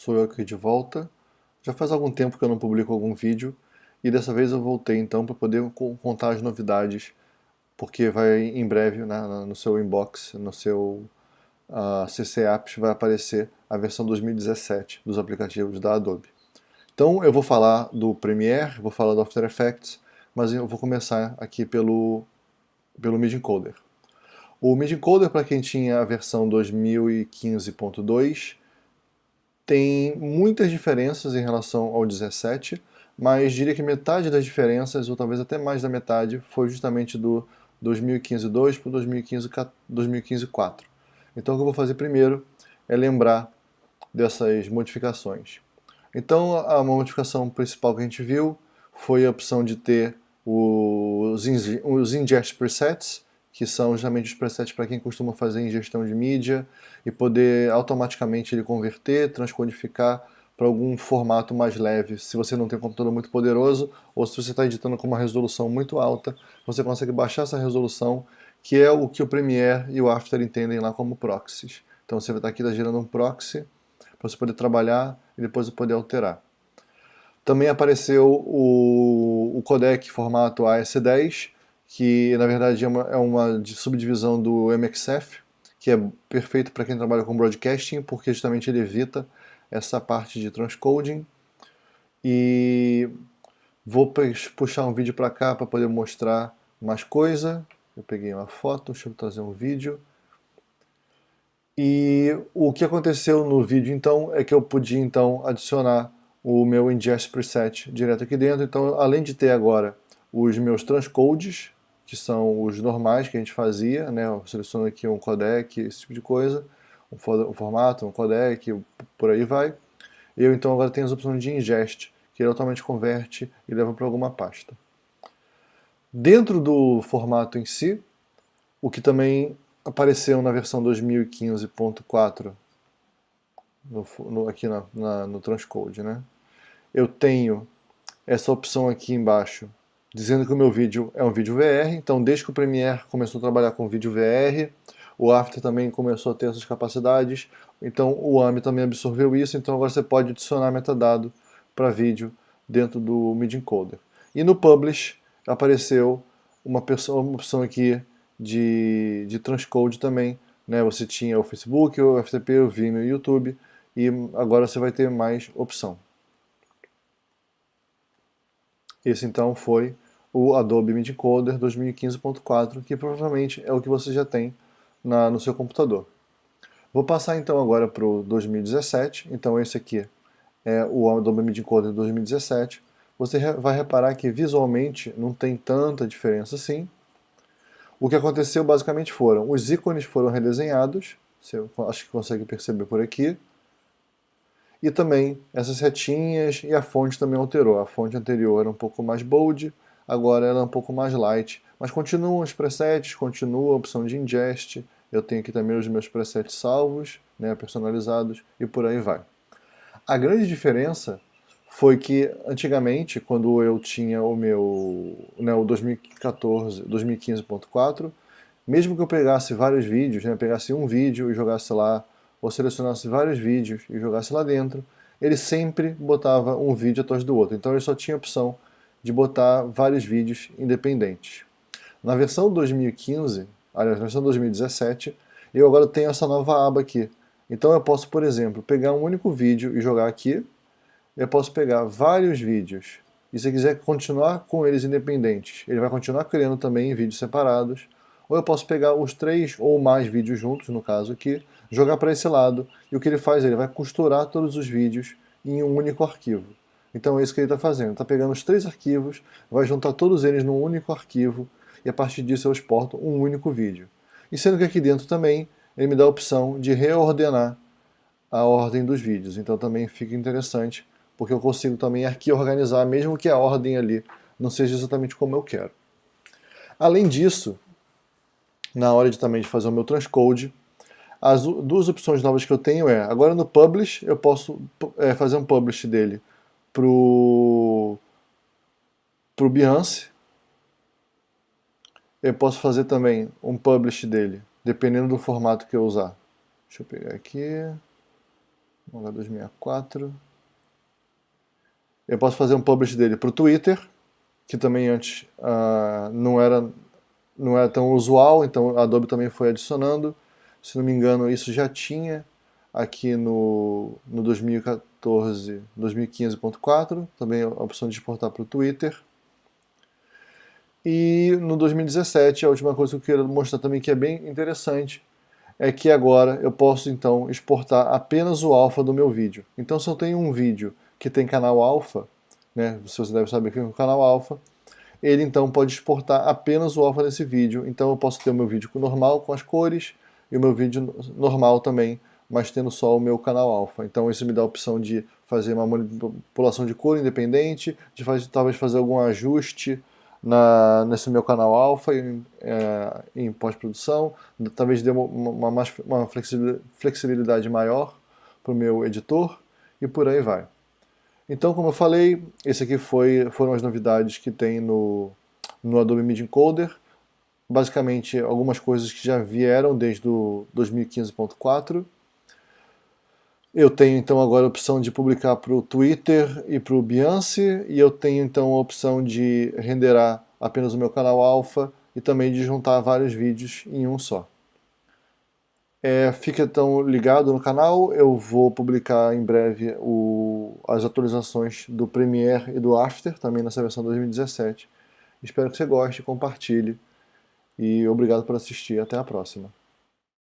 sou eu aqui de volta. Já faz algum tempo que eu não publico algum vídeo e dessa vez eu voltei então para poder contar as novidades, porque vai em breve né, no seu inbox, no seu uh, CC Apps vai aparecer a versão 2017 dos aplicativos da Adobe. Então eu vou falar do Premiere, vou falar do After Effects, mas eu vou começar aqui pelo, pelo MIDI Encoder. O MIDI Encoder, para quem tinha a versão 2015.2, tem muitas diferenças em relação ao 17, mas diria que metade das diferenças, ou talvez até mais da metade, foi justamente do 2015.2 para o 2015.4. Então o que eu vou fazer primeiro é lembrar dessas modificações. Então a modificação principal que a gente viu foi a opção de ter os, os ingest presets, que são justamente os presets para quem costuma fazer ingestão de mídia e poder automaticamente ele converter, transcodificar para algum formato mais leve. Se você não tem um computador muito poderoso ou se você está editando com uma resolução muito alta, você consegue baixar essa resolução, que é o que o Premiere e o After entendem lá como proxies. Então você vai estar aqui tá gerando um proxy para você poder trabalhar e depois poder alterar. Também apareceu o, o codec formato AS10, que na verdade é uma, é uma subdivisão do MXF, que é perfeito para quem trabalha com broadcasting, porque justamente ele evita essa parte de transcoding. E vou puxar um vídeo para cá para poder mostrar mais coisa. Eu peguei uma foto, deixa eu trazer um vídeo. E o que aconteceu no vídeo então é que eu podia então adicionar o meu ingest preset direto aqui dentro. Então além de ter agora os meus transcodes, que são os normais que a gente fazia, né? Eu seleciono aqui um codec, esse tipo de coisa, um, formato, um codec, por aí vai. Eu então agora tenho as opções de ingest, que ele automaticamente converte e leva para alguma pasta. Dentro do formato em si, o que também apareceu na versão 2015.4 no, no, aqui na, na, no transcode, né? Eu tenho essa opção aqui embaixo dizendo que o meu vídeo é um vídeo VR, então desde que o Premiere começou a trabalhar com vídeo VR, o After também começou a ter essas capacidades, então o AMI também absorveu isso, então agora você pode adicionar metadado para vídeo dentro do MIDI Encoder. E no Publish apareceu uma, uma opção aqui de, de transcode também, né? você tinha o Facebook, o FTP, o Vimeo e o YouTube, e agora você vai ter mais opção. Esse então foi o Adobe MIDI Encoder 2015.4, que provavelmente é o que você já tem na, no seu computador. Vou passar então agora para o 2017, então esse aqui é o Adobe MIDI Encoder 2017. Você vai reparar que visualmente não tem tanta diferença assim. O que aconteceu basicamente foram, os ícones foram redesenhados, você acho que consegue perceber por aqui, e também essas retinhas e a fonte também alterou. A fonte anterior era um pouco mais bold, agora ela é um pouco mais light. Mas continuam os presets, continua a opção de ingest, eu tenho aqui também os meus presets salvos, né, personalizados, e por aí vai. A grande diferença foi que antigamente, quando eu tinha o meu né, o 2014, 2015.4, mesmo que eu pegasse vários vídeos, né, pegasse um vídeo e jogasse lá ou selecionasse vários vídeos e jogasse lá dentro, ele sempre botava um vídeo atrás do outro. Então ele só tinha a opção de botar vários vídeos independentes. Na versão 2015, aliás, na versão 2017, eu agora tenho essa nova aba aqui. Então eu posso, por exemplo, pegar um único vídeo e jogar aqui. Eu posso pegar vários vídeos. E se quiser continuar com eles independentes, ele vai continuar criando também vídeos separados. Ou eu posso pegar os três ou mais vídeos juntos, no caso aqui, jogar para esse lado, e o que ele faz? Ele vai costurar todos os vídeos em um único arquivo. Então é isso que ele está fazendo, está pegando os três arquivos, vai juntar todos eles num único arquivo, e a partir disso eu exporto um único vídeo. E sendo que aqui dentro também, ele me dá a opção de reordenar a ordem dos vídeos, então também fica interessante, porque eu consigo também aqui organizar, mesmo que a ordem ali não seja exatamente como eu quero. Além disso, na hora de também de fazer o meu transcode, as duas opções novas que eu tenho é, agora no Publish, eu posso é, fazer um Publish dele pro, pro Behance. Eu posso fazer também um Publish dele, dependendo do formato que eu usar. Deixa eu pegar aqui. H264. Eu posso fazer um publish dele para o Twitter, que também antes uh, não, era, não era tão usual, então a Adobe também foi adicionando. Se não me engano, isso já tinha aqui no, no 2014, 2015.4, também a opção de exportar para o Twitter. E no 2017, a última coisa que eu quero mostrar também que é bem interessante, é que agora eu posso então exportar apenas o alfa do meu vídeo. Então se eu tenho um vídeo que tem canal alfa, né, você deve saber que é um canal alfa, ele então pode exportar apenas o alfa desse vídeo. Então eu posso ter o meu vídeo normal com as cores e o meu vídeo normal também, mas tendo só o meu canal alfa. Então isso me dá a opção de fazer uma manipulação de cor independente, de fazer, talvez fazer algum ajuste na, nesse meu canal alfa em, é, em pós-produção, talvez dê uma, uma, uma flexibilidade maior para o meu editor e por aí vai. Então, como eu falei, esse aqui foi, foram as novidades que tem no, no Adobe Media Encoder. Basicamente, algumas coisas que já vieram desde o 2015.4 eu tenho então agora a opção de publicar para o Twitter e para o Behance, e eu tenho então a opção de renderar apenas o meu canal alfa e também de juntar vários vídeos em um só. É, fica então ligado no canal, eu vou publicar em breve as atualizações do Premiere e do After, também nessa versão 2017. Espero que você goste, compartilhe e obrigado por assistir, até a próxima.